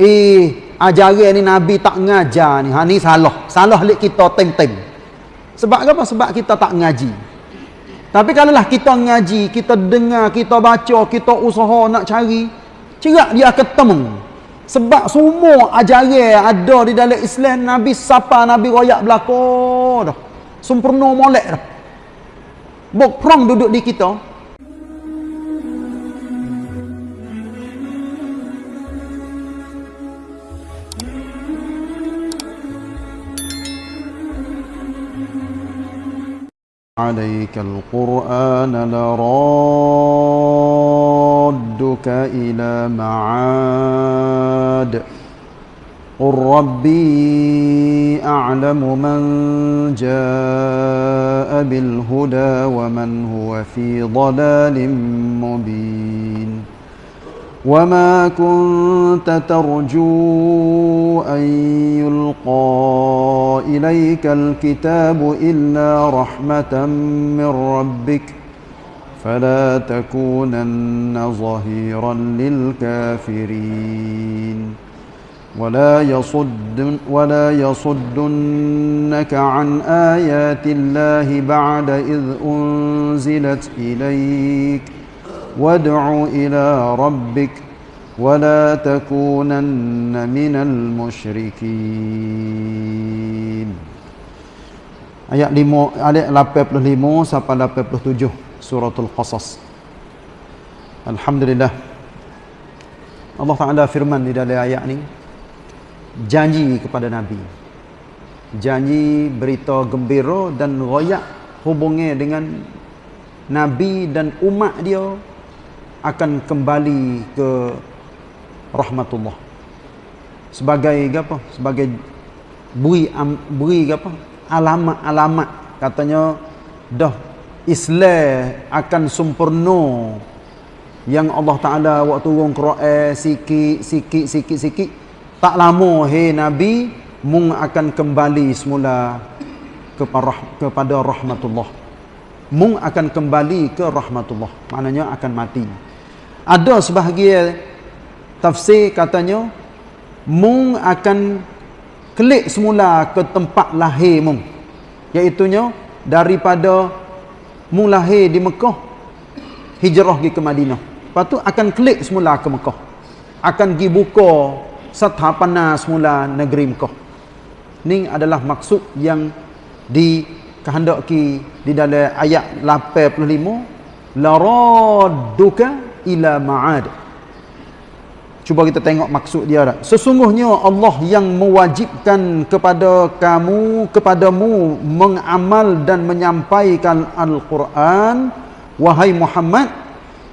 eh ajaran ni nabi tak ngajar ni. Ha ni salah. Salah lek kita tem-tem sebab apa? Sebab kita tak ngaji. Tapi kalau lah kita ngaji kita dengar kita baca kita usaha nak cari cerak dia ketemu. Sebab semua ajaran ada di dalam Islam nabi siapa nabi royak belaka dah. Sempurna molek dah. Bok perang duduk di kita عليك القرآن لرادك إلى معاد. قل ربي أعلم من جاء بالهدى ومن هو في ضلال مبين. وما كنت ترجو أن يلقى إليك الكتاب إلا رحمة من ربك فلا تكونن ظهيرا للكافرين ولا يصد ولا يصدنك عن آيات الله بعد إذ أنزلت إليك ۖ وادع إلى ربك ولا تكونن من المشركين ayat 5 ayat 85 sampai 87 suratul qasas alhamdulillah Allah Taala firman di dalam ayat ni janji kepada nabi janji berita gembira dan royak hubungnya dengan nabi dan umat dia akan kembali ke rahmatullah. Sebagai apa? Sebagai beri beri apa? Alamat-alamat katanya dah Islam akan sempurna. Yang Allah Taala waktu turun Quran sikit sikit sikit sikit. Tak lama hey nabi mung akan kembali semula kepada kepada rahmatullah. Mung akan kembali ke rahmatullah. Maknanya akan mati ada sebahagian tafsir katanya mung akan klik semula ke tempat lahir mung. Iaitunya daripada mung lahir di Mekah hijrah pergi ke Madinah. Lepas tu akan klik semula ke Mekah. Akan pergi buka setapana semula negeri Mekah. Ni adalah maksud yang dikehendaki di dalam ayat 85 laradduka ila ma'ad. Cuba kita tengok maksud dia dah. sesungguhnya Allah yang mewajibkan kepada kamu kepadamu mengamal dan menyampaikan Al-Quran. Wahai Muhammad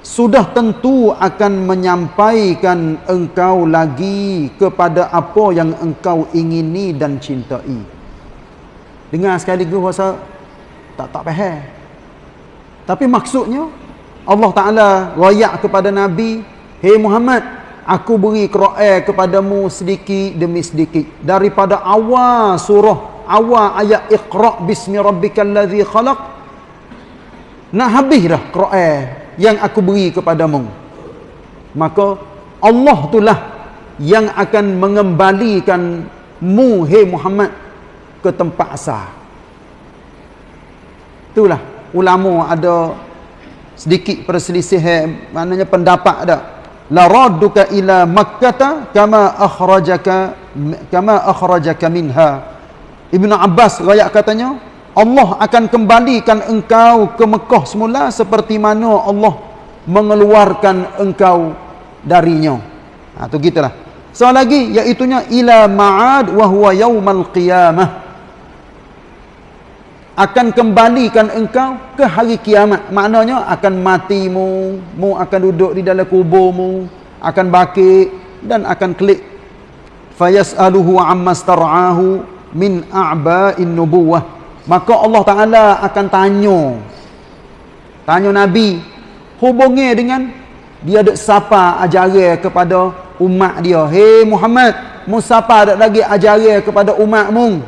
sudah tentu akan menyampaikan engkau lagi kepada apa yang engkau ingini dan cintai. Dengar sekali lagi rasa tak tak faham tapi maksudnya Allah Ta'ala rayak kepada Nabi Hei Muhammad Aku beri Quran kepadamu sedikit demi sedikit. Daripada awal surah Awal ayat Iqra' bismi rabbikal ladhi khalaq Nak habis dah Quran Yang aku beri kepadamu. Maka Allah itulah Yang akan mengembalikan Mu Hei Muhammad Ke tempat asal. Itulah ulama ada sedikit perselisih maknanya pendapat ada la radduka ila makkah kama akhrajaka kama akhrajaka minha. Ibnu abbas riwayat katanya Allah akan kembalikan engkau ke Mekah semula seperti mana Allah mengeluarkan engkau darinya. Ha tu gitulah. So lagi iaitu ila ma'ad wa huwa yaumal qiyamah akan kembalikan engkau ke hari kiamat. Maknanya akan matimu mu akan duduk di dalam kuburmu akan bakit dan akan klik. Fayasaluhu amma star'ahu min a'ba'in nubuwah. Maka Allah taala akan tanya tanya nabi hubungi dengan dia ada siapa ajaran kepada umat dia. Hey Muhammad mu siapa ada lagi ajaran kepada umatmu.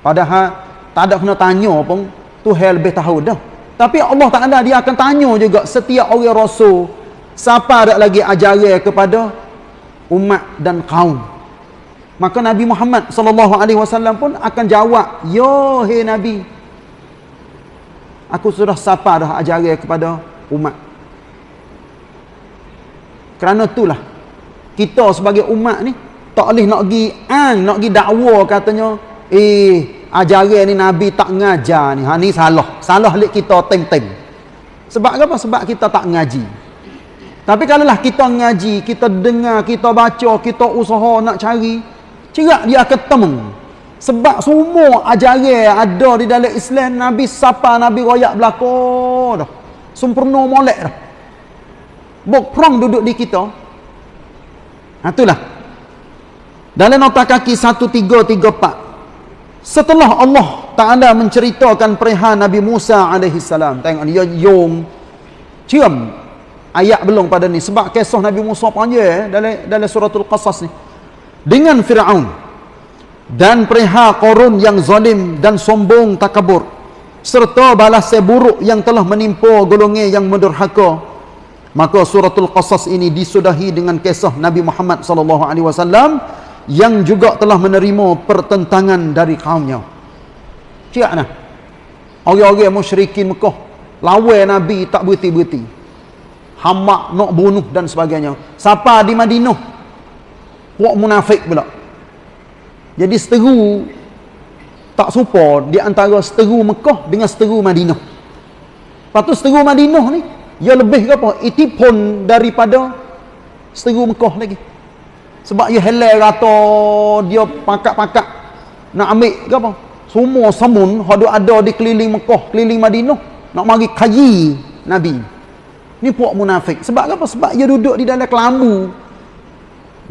Padahal tak ada kena tanya pun Tuhan lebih tahu dah. Tapi Allah tak ada dia akan tanya juga setiap orang rasul siapa ada lagi ajaran kepada umat dan kaum. Maka Nabi Muhammad wasallam pun akan jawab yo hei nabi aku sudah sapa dah ajaran kepada umat? Kerana itulah kita sebagai umat ni tak boleh nak pergi an nak pergi dakwa katanya eh ajaran ni nabi tak ngajar ni ha ni salah salah lek kita tem-tem sebab apa sebab kita tak ngaji tapi kalaulah kita ngaji, kita dengar, kita baca, kita usaha nak cari, cerak dia akan temu. Sebab semua ajaran ada di dalam Islam, Nabi sapa, Nabi royak belakang dah. Sempurna molek dah. Bok prong duduk di kita. Ha, itulah. Dalam nota kaki 1334. Setelah Allah Ta'ala menceritakan perihal Nabi Musa AS. Tengok dia yung. Cium ayat belum pada ni sebab kisah Nabi Musa panjang eh, dalam dalam suratul qasas ni dengan Firaun dan perihal korun yang zalim dan sombong takabur serta balas buruk yang telah menimpa golongan yang mendurhaka maka suratul qasas ini disudahi dengan kisah Nabi Muhammad sallallahu alaihi wasallam yang juga telah menerima pertentangan dari kaumnya. Siap nah orang-orang musyrikin Mekah lawan Nabi tak berhenti-berhenti. Hamak nak bunuh dan sebagainya. Siapa di Madinah? Puak munafik pula. Jadi seteru tak serupa di antara seteru Mekah dengan seteru Madinah. Lepas tu seteru Madinah ni ia lebih ke apa? Itipun daripada seteru Mekah lagi sebab ia helai rata dia pakat-pakat nak ambil ke apa semua samun ada di keliling Mekah keliling Madinah nak mari kaji Nabi Ni puak munafik. Sebab apa? Sebab dia duduk di dalam kelambu.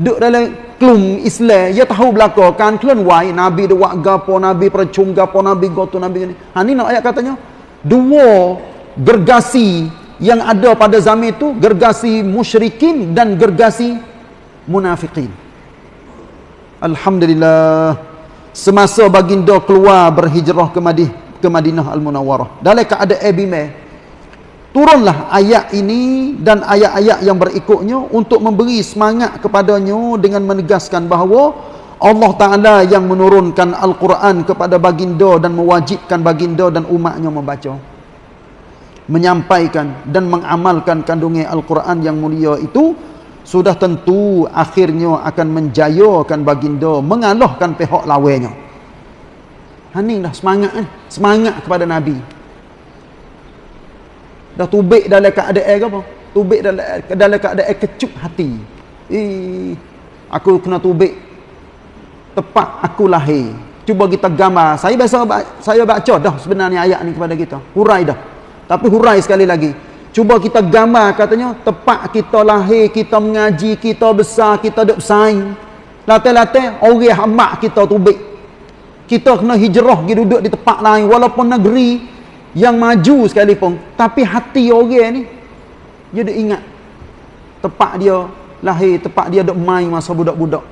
Duduk dalam klum Islam. Dia tahu belakang. Kan kalian wai. Nabi dia gapo. Nabi percung gapo. Nabi gotu. Nabi ni. Ha ni nak ayat katanya. Dua gergasi yang ada pada zaman itu. Gergasi musyrikin dan gergasi munafikin. Alhamdulillah. Semasa baginda keluar berhijrah ke Madinah, ke Madinah Al-Munawwarah. Dalam keadaan Abimah turunlah ayat ini dan ayat-ayat yang berikutnya untuk memberi semangat kepadanya dengan menegaskan bahawa Allah Ta'ala yang menurunkan Al-Quran kepada baginda dan mewajibkan baginda dan umatnya membaca menyampaikan dan mengamalkan kandungan Al-Quran yang mulia itu sudah tentu akhirnya akan menjayakan baginda mengalahkan pihak lawainya ini dah semangat eh? semangat kepada Nabi. Dah tubik dalam keadaan ke apa? Tubik dalam dalam keadaan kecup hati. Eh aku kena tubik. Tepat aku lahir. Cuba kita gambar. Saya biasa saya baca dah sebenarnya ayat ni kepada kita. Hurai dah. Tapi hurai sekali lagi cuba kita gambar katanya tepat kita lahir kita mengaji kita besar kita duk bersaing latih-latih orang hamak kita tubik. Kita kena hijrah pergi duduk di tempat lain walaupun negeri yang maju sekalipun. Tapi hati orang ni dia dah ingat tempat dia lahir tempat dia dok main masa budak-budak.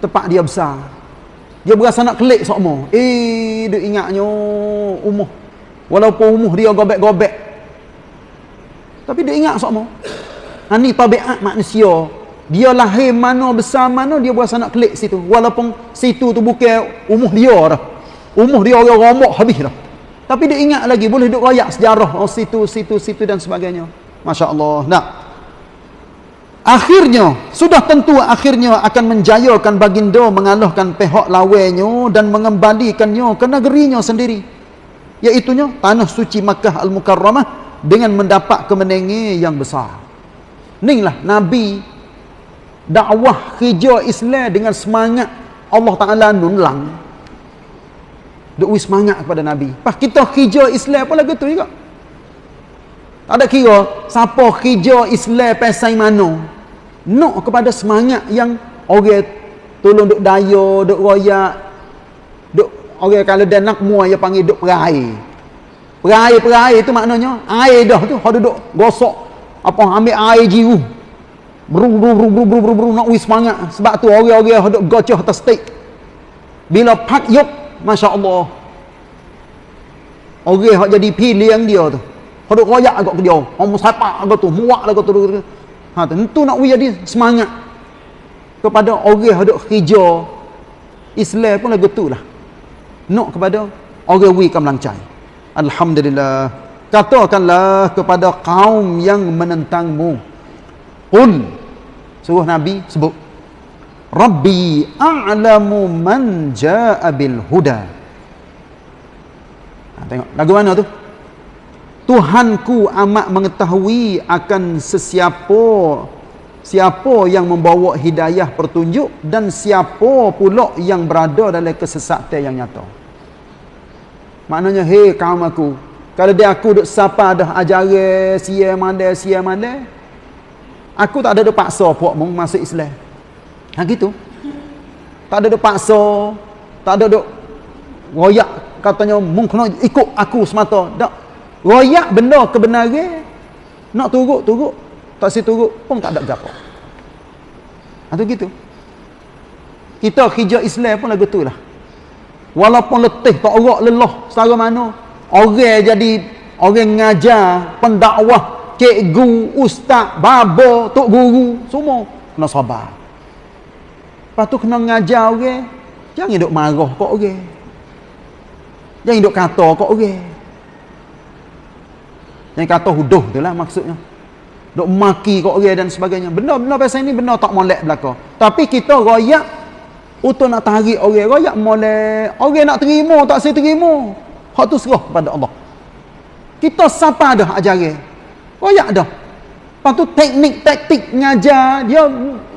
Tempat dia besar. Dia berasa nak kelik sokmo eh dia ingatnya umuh. Walaupun umuh dia gobek-gobek tapi dia ingat sokmo ha, ni tabiat manusia dia lahir mana besar mana dia berasa nak kelik situ walaupun situ tu bukan umuh dia dah umuh dia orang romok habis dah tapi dia ingat lagi boleh duk royak sejarah oh situ situ situ dan sebagainya. Masya-Allah. Nah. Akhirnya sudah tentu akhirnya akan menjayakan baginda mengalahkan pihak lawainya dan mengembalikannya ke negerinya sendiri. Iaitunya tanah suci Makkah Al-Mukarramah dengan mendapat kemenangan yang besar. Inilah Nabi dakwah hijau Islam dengan semangat Allah Taala nunlang duk semangat kepada Nabi. Pas kita hijau Islam pun lagu tu juga. Tak ada kira siapa hijau Islam pasal mana. Nak kepada semangat yang orang tolong duk daya, duk royak, duk orang kalau dia nak mua dia panggil duk perai. Perai-perai itu maknanya. Air dah tu hok duduk gosok. Apa ambil air jiru. Bru bru bru bru bru bru, bru nak wis semangat. Sebab tu orang-orang hok duk gocoh atas stick. Bila pak yuk Masya Allah Orang yang jadi pilihan dia tu. Kalau royak agak ke dia. Orang musapak agak tu Muak agak tu ha, Tentu nak jadi semangat. Kepada orang yang duk hijau Islam pun lagu tu lah. Nak kepada orang wi kam lancai alhamdulillah. Katakanlah kepada kaum yang menentangmu. Qul. Suruh nabi sebut. Rabbi a'lamu man jaa bil huda. Ha, tengok lagu mana tu? Tuhanku amat mengetahui akan sesiapa siapa yang membawa hidayah pertunjuk dan siapa pula yang berada dalam kesesatan yang nyata. Maknanya, hei kaum aku, kalau dia aku duk sapa dah ajaran sia mana sia mana, aku tak ada duk paksa puak mung masuk Islam. Ha gitu. Tak ada duk paksa, tak ada duk royak katanya mung kena ikut aku semata. Tak royak benda kebenaran nak turut turut tak si turut pun tak ada gapo atau ha, gitu kita hijau Islam pun lagu tu lah walaupun letih tak orak lelah secara mana orang jadi orang ngajar pendakwah cikgu ustaz baba tok guru semua kena sabar lepas tu kena ngajar orang jangan duk marah kok orang jangan duk kata kok orang yang kata huduh tu lah maksudnya. Duk maki kat orang dan sebagainya. Benda-benda pasal ini benda tak molek belaka. Tapi kita royak untuk nak tarik orang. Royak molek. Orang nak terima tak saya terima. Hak tu serah kepada Allah. Kita siapa dah ajaran. Royak dah. Lepas tu teknik taktik ngajar dia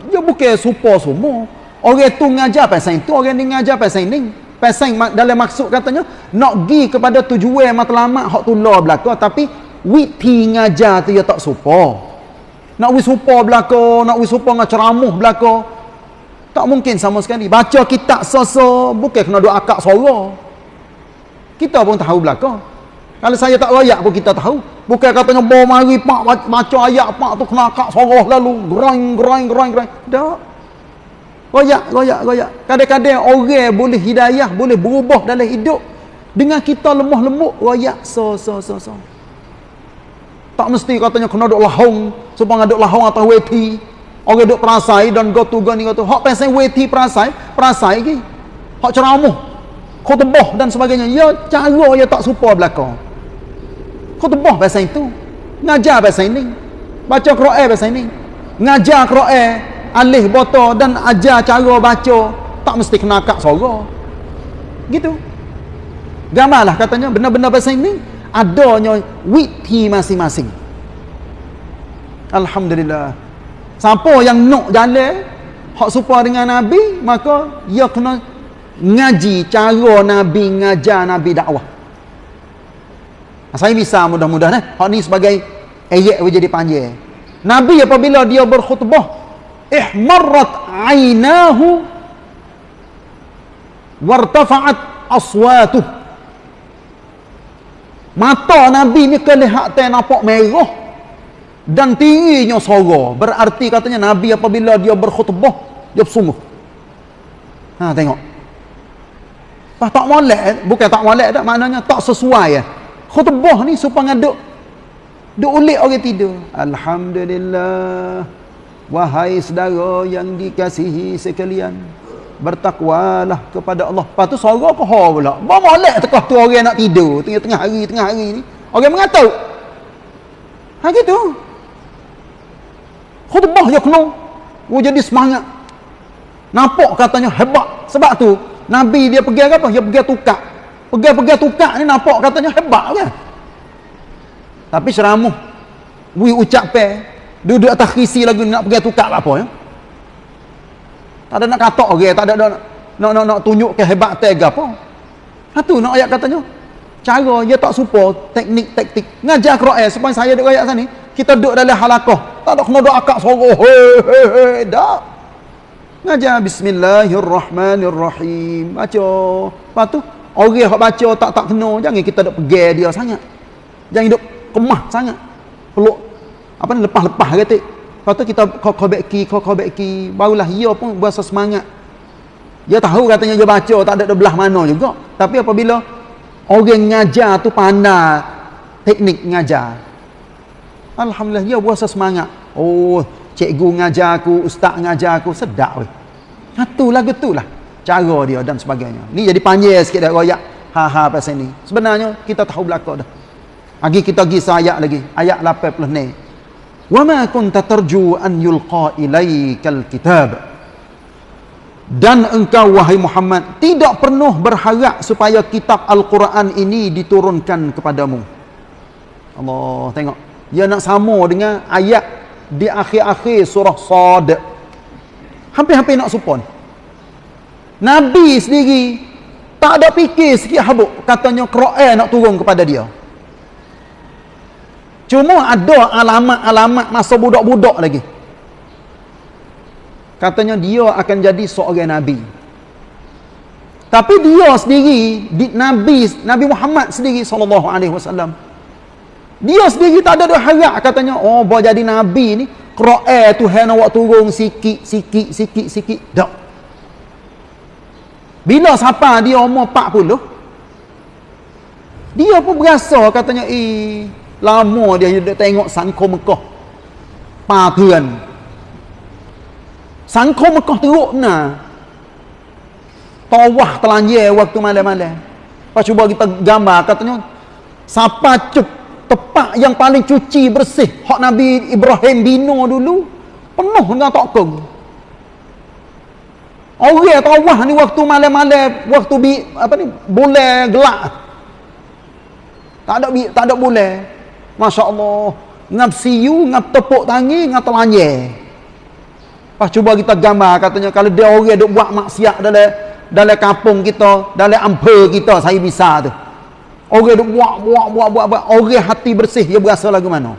dia bukan super semua. Orang tu ngajar pasal itu, orang ni ngajar pasal ini. Pasal dalam maksud katanya nak pergi kepada tujuan matlamat hak tu law belaka tapi witi ngajar tu ya tak supa nak wis supa belaka nak wis supa dengan ceramah belaka tak mungkin sama sekali. Baca kitab soso bukan kena doa akak suara. Kita pun tahu belaka kalau saya tak royak pun kita tahu. Bukan katanya bawa mari pak baca ayat pak tu kena akak suara lalu. Groing groing groing groing. Tak. Royak royak royak kadang-kadang orang boleh hidayah boleh berubah dalam hidup. Dengan kita lemah lembut royak so so tak mesti katanya kena duk lahong supaya duk lahong atau weti orang duk perasai dan go to go ni go to. Hak pasal weti perasai perasai lagi. Hak ceramah khutbah dan sebagainya. Ya cara ya tak serupa belaka. Khutbah pasal itu. Ngajar pasal ini. Baca Quran pasal ini. Ngajar Quran alih botol dan ajar cara baca. Tak mesti kena akak suara. Gitu. Gambarlah katanya benda-benda pasal ini. Adanya witi masing-masing. Alhamdulillah siapa yang nak jalan hak serupa dengan Nabi maka ia kena ngaji cara Nabi ngajar Nabi dakwah. Saya bisa mudah-mudahan eh? hak ni sebagai ayat jadi panjang. Nabi apabila dia berkhutbah ihmarrat ainahu wartafa'at aswatuh. Mata Nabi ni kelihatan nampak merah dan tingginya suara. Berarti katanya Nabi apabila dia berkhutbah, dia bersungguh. Ha tengok. Pas tak molek, bukan tak molek dak maknanya tak sesuai ya. Khutbah ni supaya duk duk ulik orang tidur. Alhamdulillah. Wahai saudara yang dikasihi sekalian bertakwalah kepada Allah. Lepas tu suara ke ha pula. Ba molek tekah tu orang nak tidur tengah-tengah hari tengah hari ni. Orang mengatuk. Ha gitu. Khutbah ya kena. Oh jadi semangat. Nampak katanya hebat. Sebab tu Nabi dia pergi apa? Dia pergi tukar. Pergi-pergi tukar ni nampak katanya hebat kan. Tapi ceramah. Wi ucap pe. Duduk atas kisi lagi nak pergi tukar apa ya. Tak ada nak katok orang, tak ada nak nak nak, nak tunjuk ke apa. Satu nak ayat katanya. Cara dia tak supo teknik taktik. Ngajar Quran supaya saya duk ayat sini, kita duduk dalam halaqah. Tak ada kena doa akak he dak. Ngajar bismillahirrahmanirrahim. Baca. Lepas tu orang yang baca tak tak kena, jangan kita duk pergi dia sangat. Jangan duk kemah sangat. Peluk apa ni lepas-lepas kata. Lepas tu kita kau key, kau key. Barulah ia pun berasa semangat. Dia tahu katanya dia baca, tak ada belah mana juga. Tapi apabila orang ngajar tu pandai teknik ngajar. Alhamdulillah, dia berasa semangat. Oh, cikgu ngajar aku, ustaz ngajar aku, sedap weh. Satu lagu tu lah cara dia dan sebagainya. Ni jadi panjang sikit dah royak. Ha ha pasal ni. Sebenarnya kita tahu belaka dah. Lagi kita pergi ayat lagi. Ayat 80 ni. Wa ma kunta tarju an yulqa ilaikal kitab dan engkau wahai Muhammad tidak pernah berharap supaya kitab Al-Quran ini diturunkan kepadamu Allah tengok dia nak sama dengan ayat di akhir-akhir surah Sad. Hampir-hampir nak supon. Nabi sendiri tak ada fikir sikit habuk. Katanya Quran nak turun kepada dia. Cuma ada alamat-alamat masa budak-budak lagi. Katanya dia akan jadi seorang nabi. Tapi dia sendiri di, nabi nabi Muhammad sendiri wasallam dia sendiri tak ada dia harap katanya, oh boleh jadi nabi ni. Qur'an Tuhan awak turun sikit sikit sikit sikit. Dak. Bila siapa dia umur 40? Dia pun berasa katanya, "Eh, lama dia dia tengok sangkau Mekah." Pakuan. Sangkau Mekah teruk nah. Tawah telanjir waktu malam-malam. Pas cuba kita gambar katanya, "Siapa cukup tepat yang paling cuci bersih. Hak Nabi Ibrahim bina dulu penuh dengan tokong orang tawah ni waktu malam-malam waktu bi, apa ni boleh gelap tak ada tak ada boleh Masya Allah ngap siu ngap tepuk tangi ngap telanjir Pas cuba kita gambar katanya kalau dia orang duk buat maksiat dalam dalam kampung kita, dalam ampa kita, saya bisa tu. Orang duk buat buat buat buat buat orang hati bersih dia berasa lagu mana?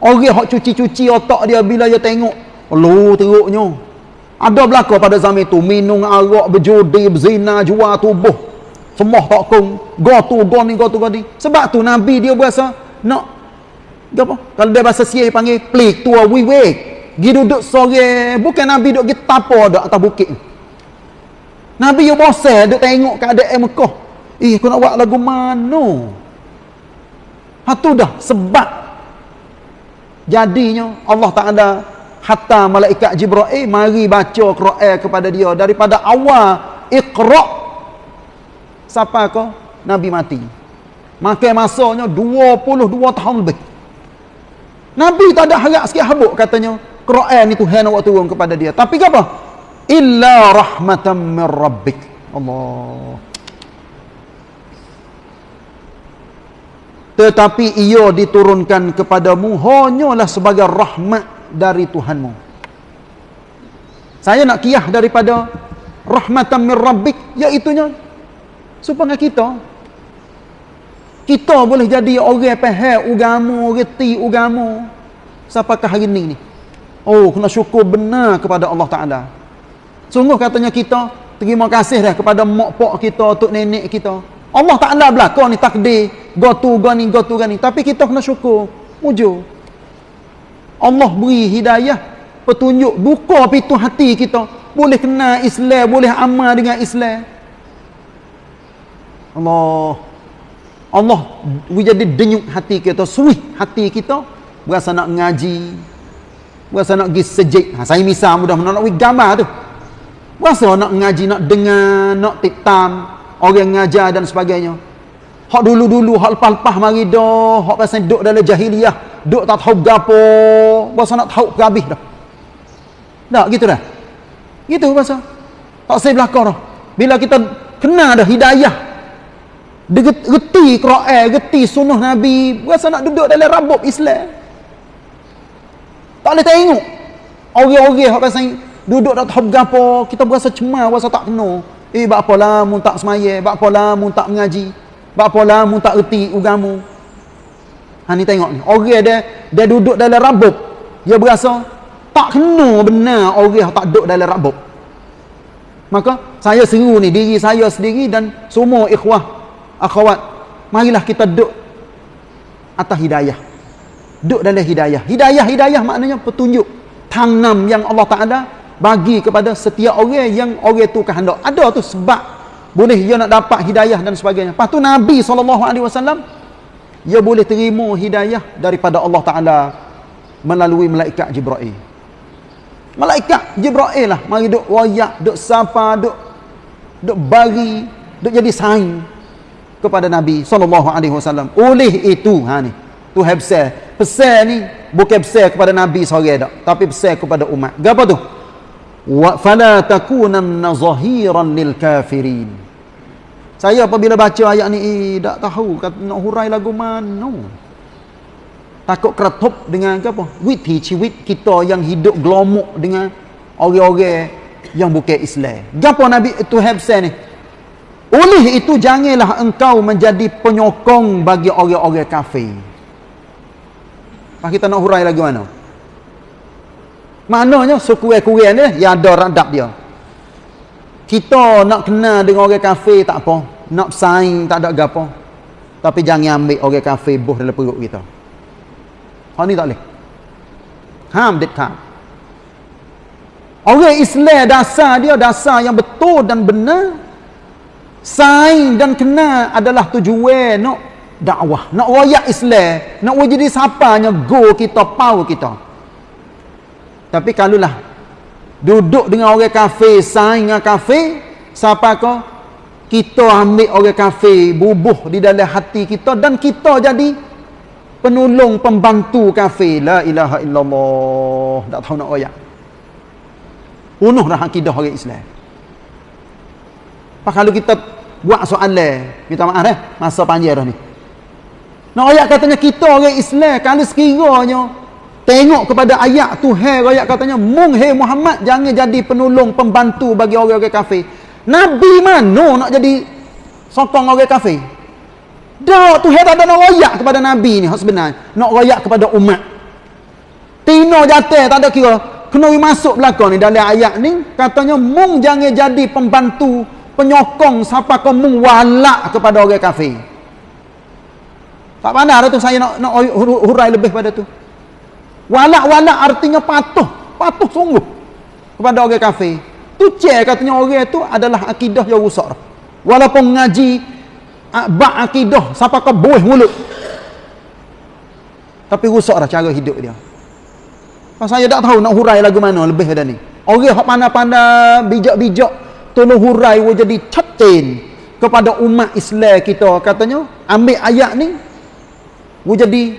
Orang hak cuci-cuci otak dia bila dia tengok, lu teruknya. Ada belaka pada zaman itu minum arak, berjudi, berzina, jual tubuh. Semua tak kong, go tu, go ni, go tu, go ni. Sebab tu Nabi dia berasa nak apa? Kalau dia bahasa siai panggil plik tua wiwek. Gi duduk sore, bukan Nabi duduk gi tapo dak atas bukit. Nabi yo bosan duduk tengok keadaan Mekah. Eh, aku nak buat lagu mana? Ha tu dah sebab jadinya Allah Taala hatta malaikat Jibril mari baca Quran kepada dia daripada awal Iqra sampai ke Nabi mati. Makan masanya 22 tahun lebih. Nabi tak ada harap sikit habuk katanya. Quran itu Tuhan nak turun kepada dia. Tapi apa? Illa rahmatan min rabbik. Allah. Tetapi ia diturunkan kepadamu hanyalah sebagai rahmat dari Tuhanmu. Saya nak kiyah daripada rahmatan min rabbik iaitunya supaya kita kita boleh jadi orang faham agama, reti agama ke hari ini ni. Oh, kena syukur benar kepada Allah Ta'ala. Sungguh katanya kita, terima kasih dah kepada mak pak kita, tok nenek kita. Allah Ta'ala belakang ni takdir, go tu, go ni, go tu, go ni. Tapi kita kena syukur. Mujur. Allah beri hidayah, petunjuk, buka pintu hati kita. Boleh kenal Islam, boleh amal dengan Islam. Allah. Allah jadi denyut hati kita, suih hati kita. Berasa nak ngaji, Rasa nak pergi sejik. Ha, saya misal mudah nak pergi gambar tu. Rasa nak ngaji, nak dengar, nak tiktam. Orang ngajar dan sebagainya. Hak dulu-dulu, hak lepas-lepas mari dah. Hak pasal duduk dalam jahiliyah. Duduk tak tahu gapo. Rasa nak tahu ke habis dah. Tak, gitu dah. Gitu rasa. Tak saya belakang dah. Bila kita kena dah hidayah. Reti Quran, reti sunnah Nabi. Rasa nak duduk dalam rabuk Islam. Tak boleh tengok. Orang-orang hak rasa duduk tak tahu gapo, kita berasa cemas, berasa tak kena. Eh, bak apa lah tak semaya, bak apa lah tak mengaji. Bak apa lah mun tak reti agama. Ha ni tengok ni. Orang dia dia duduk dalam rabuk. Dia berasa tak kena benar orang tak duduk dalam rabuk. Maka saya seru ni diri saya sendiri dan semua ikhwah akhwat marilah kita duduk atas hidayah duduk dalam hidayah. Hidayah-hidayah maknanya petunjuk. Tanam yang Allah Ta'ala bagi kepada setiap orang yang orang itu kehendak. Ada tu sebab boleh dia nak dapat hidayah dan sebagainya. Lepas tu Nabi SAW, dia boleh terima hidayah daripada Allah Ta'ala melalui malaikat Jibra'il. Malaikat Jibril lah mari duk royak, duk sapa, duk duk bagi, duk jadi saing kepada Nabi wasallam. Oleh itu ha ni, tu habsah. Pesan ni bukan pesan kepada Nabi seorang dak, tapi pesan kepada umat. Gapo tu? Wa fala takunanna zahiran lil kafirin. Saya apabila baca ayat ni eh, tak tahu kata nak hurai lagu mana. Takut keretup dengan apa? Witi ciwit kita yang hidup gelomok dengan orang-orang yang bukan Islam. Gapo Nabi itu habsan ni? Oleh itu janganlah engkau menjadi penyokong bagi orang-orang kafir. Pak kita nak hurai lagi mana? Maknanya sekurang-kurang ni yang ada radap dia. Kita nak kenal dengan orang kafir tak apa. Nak bersaing tak ada apa. Tapi jangan ambil orang kafir buh dalam perut kita. Ha ni tak boleh. Ham dekat. Orang Islam dasar dia dasar yang betul dan benar. Saing dan kenal adalah tujuan nak dakwah, nak royak Islam, nak jadi siapanya go kita, pau kita. Tapi kalaulah duduk dengan orang kafir, saing dengan kafir, siapa kau? Kita ambil orang kafir, bubuh di dalam hati kita dan kita jadi penolong pembantu kafir. La ilaha illallah. Tak tahu nak royak. Punuh dah akidah orang Islam. Pak kalau kita buat soalan, kita maaf eh, masa panjang dah ni. Nak ayat katanya kita orang Islam kalau sekiranya tengok kepada ayat tu hai ayat katanya mung hai Muhammad jangan jadi penolong pembantu bagi orang-orang kafir. Nabi mana nak jadi sokong orang kafir? Dak tu hai tak ada nak royak kepada Nabi ni sebenarnya. Nak royak kepada umat. Tino jatuh tak ada kira. Kena masuk belakang ni dalam ayat ni katanya mung jangan jadi pembantu penyokong siapa kau mung walak kepada orang kafir. Tak pandai dah tu saya nak, nak hurai lebih pada tu. Walak-walak artinya patuh. Patuh sungguh. Kepada orang kafir. Tu cek katanya orang tu adalah akidah yang rusak. Walaupun ngaji bak akidah siapa kau buih mulut. Tapi rusak dah cara hidup dia. Pas saya tak tahu nak hurai lagu mana lebih dah ni. Orang yang pandai-pandai bijak-bijak tolong hurai jadi catin kepada umat Islam kita katanya ambil ayat ni Wu jadi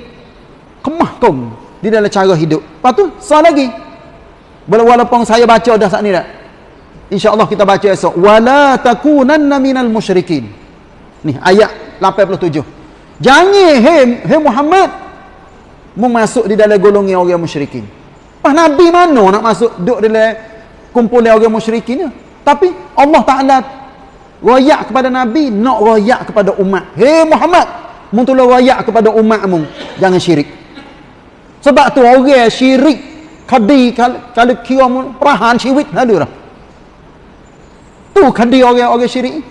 kemah kong di dalam cara hidup. Lepas tu, sah lagi. Walaupun saya baca dah saat ni tak? InsyaAllah kita baca esok. Wala takunanna minal musyrikin. Ni ayat 87. Jangan, hei, hei Muhammad. Mu masuk di dalam golongan orang musyrikin. Ah Nabi mana nak masuk duduk dalam kumpulan orang musyrikin? Tapi Allah Ta'ala royak kepada Nabi, nak royak kepada umat. Hei Muhammad, Mu tolong rakyat kepada umatmu jangan syirik. Sebab tu orang syirik kadi kalau kira perahan syirik ada dah. Tu kadi orang-orang syirik.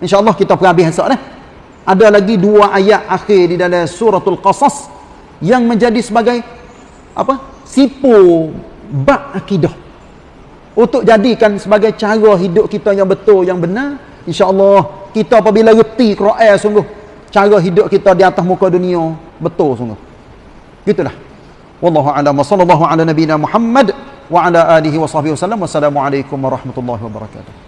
Insya-Allah kita pergi habis esok dah. Ada lagi dua ayat akhir di dalam suratul Qasas yang menjadi sebagai apa? Sipu bab akidah. Untuk jadikan sebagai cara hidup kita yang betul, yang benar, insya-Allah kita apabila reti Quran sungguh cara hidup kita di atas muka dunia betul sungguh gitulah. Wallahu a'lam. Sallallahu ala nabiyina muhammad wa ala alihi wa sahbihi wasallam wassalamu alaikum warahmatullahi wabarakatuh